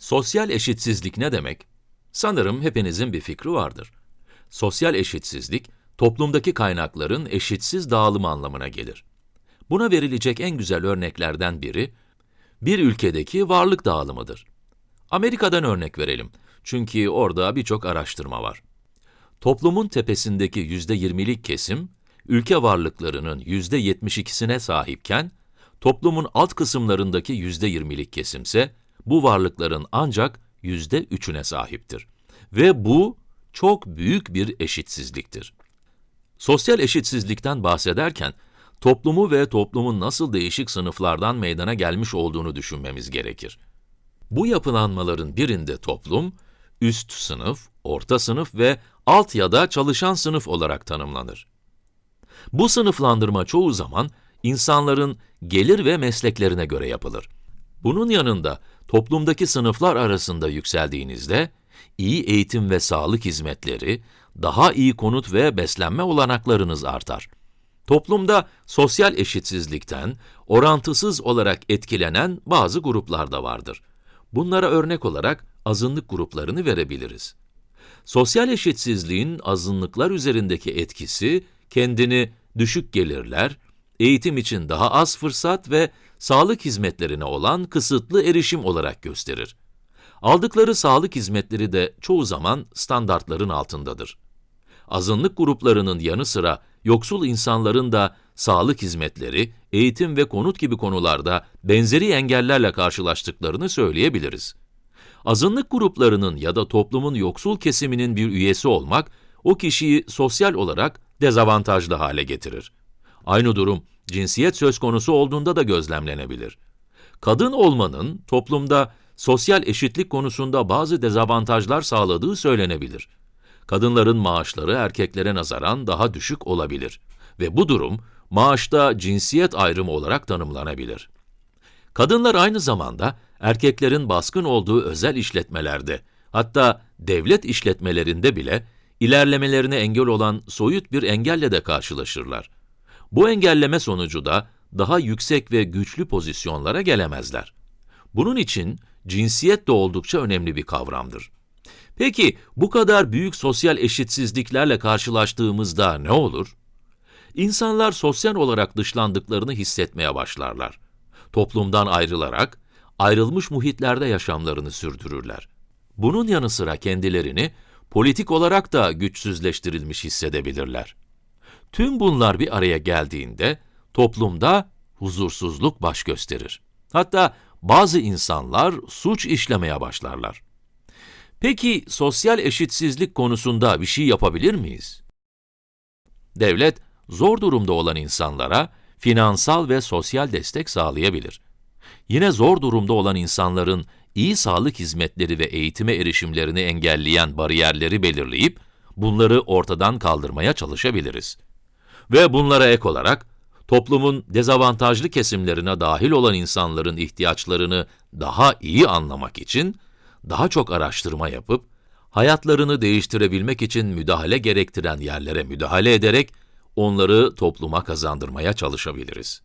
Sosyal eşitsizlik ne demek? Sanırım hepinizin bir fikri vardır. Sosyal eşitsizlik, toplumdaki kaynakların eşitsiz dağılımı anlamına gelir. Buna verilecek en güzel örneklerden biri, bir ülkedeki varlık dağılımıdır. Amerika'dan örnek verelim. Çünkü orada birçok araştırma var. Toplumun tepesindeki yüzde yirmilik kesim, ülke varlıklarının yüzde yetmiş ikisine sahipken, toplumun alt kısımlarındaki yüzde yirmilik kesimse, bu varlıkların ancak yüzde üçüne sahiptir. Ve bu, çok büyük bir eşitsizliktir. Sosyal eşitsizlikten bahsederken, toplumu ve toplumun nasıl değişik sınıflardan meydana gelmiş olduğunu düşünmemiz gerekir. Bu yapılanmaların birinde toplum, üst sınıf, orta sınıf ve alt ya da çalışan sınıf olarak tanımlanır. Bu sınıflandırma çoğu zaman insanların gelir ve mesleklerine göre yapılır. Bunun yanında toplumdaki sınıflar arasında yükseldiğinizde, iyi eğitim ve sağlık hizmetleri, daha iyi konut ve beslenme olanaklarınız artar. Toplumda sosyal eşitsizlikten orantısız olarak etkilenen bazı gruplar da vardır. Bunlara örnek olarak azınlık gruplarını verebiliriz. Sosyal eşitsizliğin azınlıklar üzerindeki etkisi, kendini düşük gelirler, eğitim için daha az fırsat ve sağlık hizmetlerine olan kısıtlı erişim olarak gösterir. Aldıkları sağlık hizmetleri de çoğu zaman standartların altındadır. Azınlık gruplarının yanı sıra yoksul insanların da sağlık hizmetleri, eğitim ve konut gibi konularda benzeri engellerle karşılaştıklarını söyleyebiliriz. Azınlık gruplarının ya da toplumun yoksul kesiminin bir üyesi olmak, o kişiyi sosyal olarak dezavantajlı hale getirir. Aynı durum, cinsiyet söz konusu olduğunda da gözlemlenebilir. Kadın olmanın toplumda sosyal eşitlik konusunda bazı dezavantajlar sağladığı söylenebilir. Kadınların maaşları erkeklere nazaran daha düşük olabilir ve bu durum maaşta cinsiyet ayrımı olarak tanımlanabilir. Kadınlar aynı zamanda erkeklerin baskın olduğu özel işletmelerde, hatta devlet işletmelerinde bile ilerlemelerine engel olan soyut bir engelle de karşılaşırlar. Bu engelleme sonucu da daha yüksek ve güçlü pozisyonlara gelemezler. Bunun için cinsiyet de oldukça önemli bir kavramdır. Peki bu kadar büyük sosyal eşitsizliklerle karşılaştığımızda ne olur? İnsanlar sosyal olarak dışlandıklarını hissetmeye başlarlar. Toplumdan ayrılarak, ayrılmış muhitlerde yaşamlarını sürdürürler. Bunun yanı sıra kendilerini politik olarak da güçsüzleştirilmiş hissedebilirler. Tüm bunlar bir araya geldiğinde toplumda huzursuzluk baş gösterir. Hatta bazı insanlar suç işlemeye başlarlar. Peki sosyal eşitsizlik konusunda bir şey yapabilir miyiz? Devlet, zor durumda olan insanlara finansal ve sosyal destek sağlayabilir. Yine zor durumda olan insanların iyi sağlık hizmetleri ve eğitime erişimlerini engelleyen bariyerleri belirleyip, bunları ortadan kaldırmaya çalışabiliriz. Ve bunlara ek olarak, toplumun dezavantajlı kesimlerine dahil olan insanların ihtiyaçlarını daha iyi anlamak için, daha çok araştırma yapıp, hayatlarını değiştirebilmek için müdahale gerektiren yerlere müdahale ederek, onları topluma kazandırmaya çalışabiliriz.